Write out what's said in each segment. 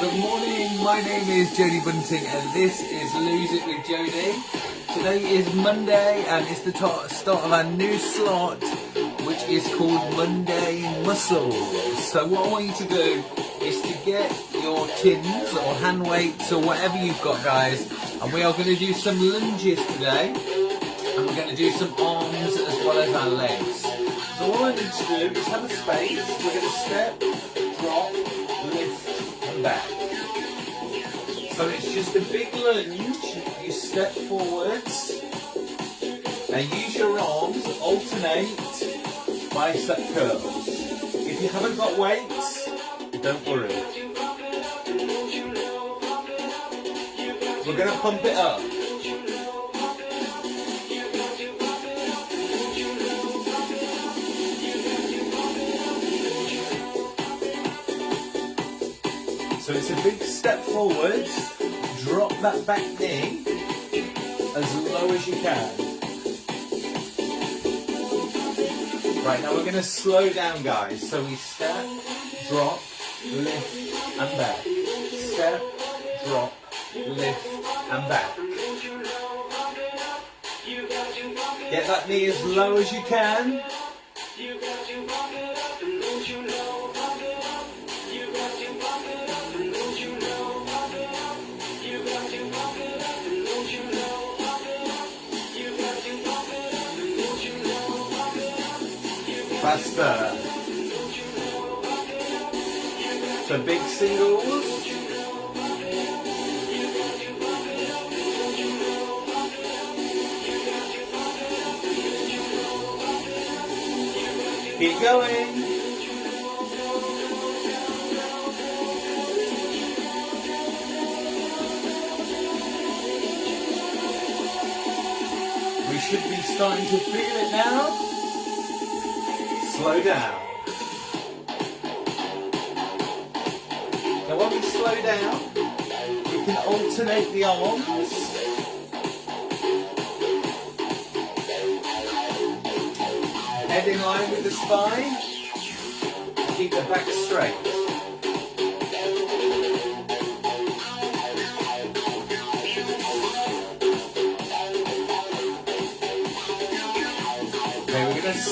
Good morning, my name is Jodie Bunting and this is Lose It with Jodie. Today is Monday and it's the start of our new slot which is called Monday Muscles. So what I want you to do is to get your tins or hand weights or whatever you've got guys and we are going to do some lunges today and we're going to do some arms as well as our legs. So all I need to do is have a space, we're going to step, drop, back. So it's just a big lunge, you step forwards and use your arms, alternate bicep curls. If you haven't got weights, don't worry. We're going to pump it up. So it's a big step forward, drop that back knee as low as you can. Right, now we're going to slow down guys. So we step, drop, lift and back. Step, drop, lift and back. Get that knee as low as you can. So big singles. Keep going. We should be starting to feel it now. Slow down. Now when we slow down, we can alternate the arms. Head in line with the spine. Keep the back straight.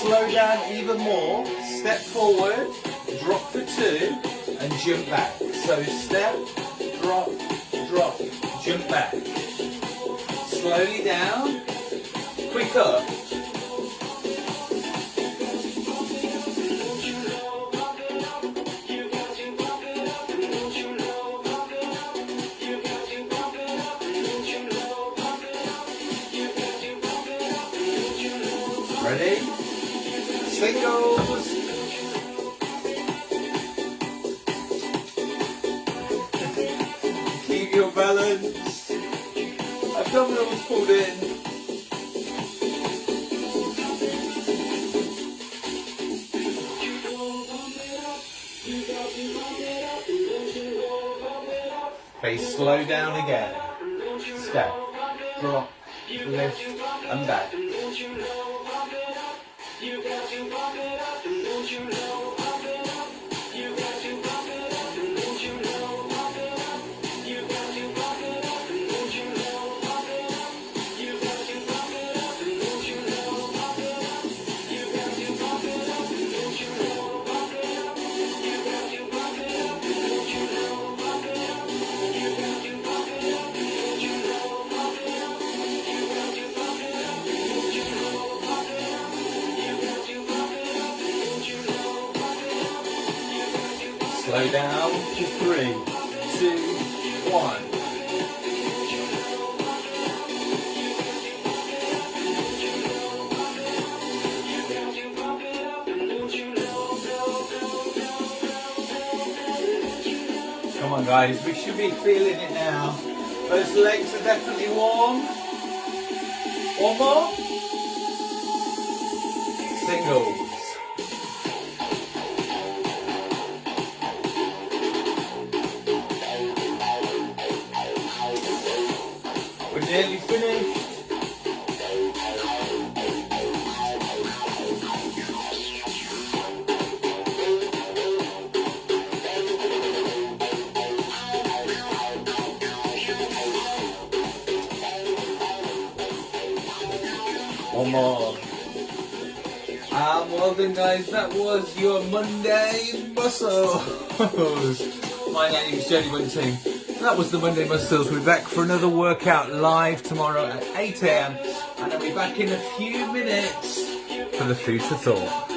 Slow down even more. Step forward, drop for two, and jump back. So step, drop, drop, jump back. Slowly down, quick up. Ready? Singles. Keep your balance. Abdominals pulled in. Okay, slow down again. Step, drop, lift, and back. You got to pump it up, and don't you know? Slow down to three, two, one. Come on guys, we should be feeling it now. Those legs are definitely warm. One more. Singles. Nearly finish. One more. And well done guys, that was your Monday Muscles. My name is Jodie Bunting. That was the Monday Muscles. We're back for another workout live tomorrow at 8am and I'll be back in a few minutes for the food for thought.